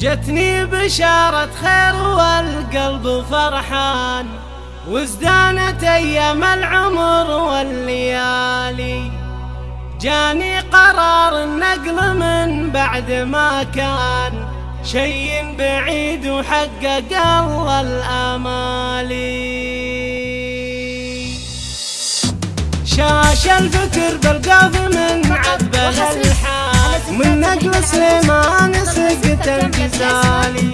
جتني بشارة خير والقلب فرحان وازدانت أيام العمر والليالي. جاني قرار النقل من بعد ما كان شي بعيد وحقق الله الآمالي شاش الفكر بالقلب الجزالي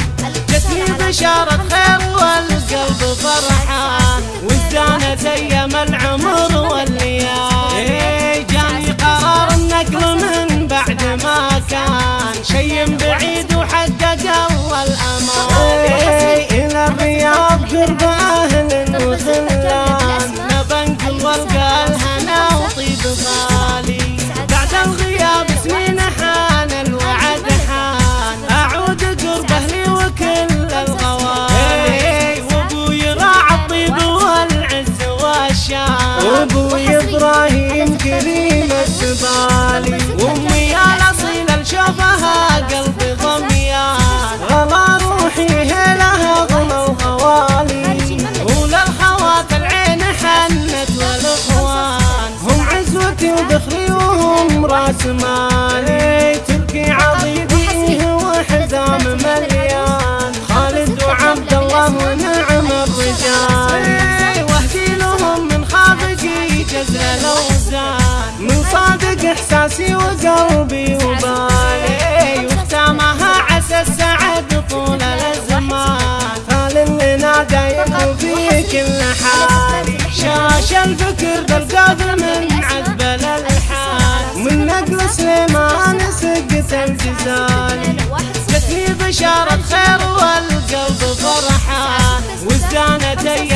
جتني بشارة خير والقلب فرحان. وازدانت أيام العمر والليالي. إيه، جاني قرار النقل من بعد ما كان. شي بعيد وحقق أول أمان. إيه، إلى الرياض قرب أهل وخلان عزوتي ودخلي وهم رأس مالي. تركي عضيدي وحزام مليان. خالد وعبد الله ونعم الرجال. واهدي لهم من خافقي جزر الأوزان. من صادق إحساسي وقلبي وبالي وختامها عسى السعد طول الازمان قال لنا دايم في كل حال شاش الفكر بالقلب من الجزال جتني بشارة خير والقلب فرحان وازدانت أيام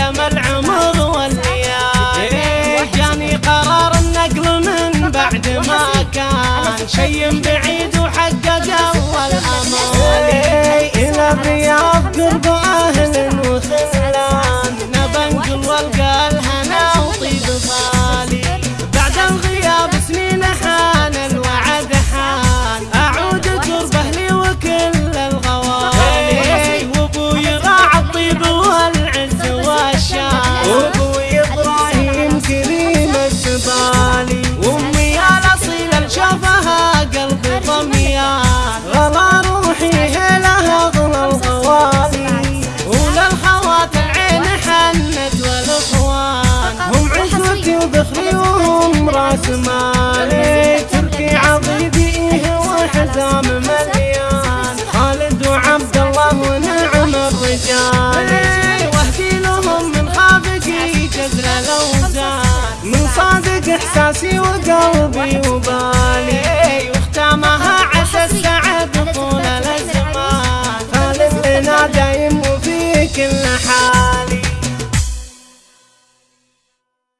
وهم راس مالي. تركي عضيدي وحزام مليان. خالد وعبد الله ونعم الرجال. واهدي لهم من خافقي جزر الأوزان. من صادق إحساسي وقلبي وبالي. واختامها عسى السعد طول الأزمان. خالد لنا دايم وفي كل حال.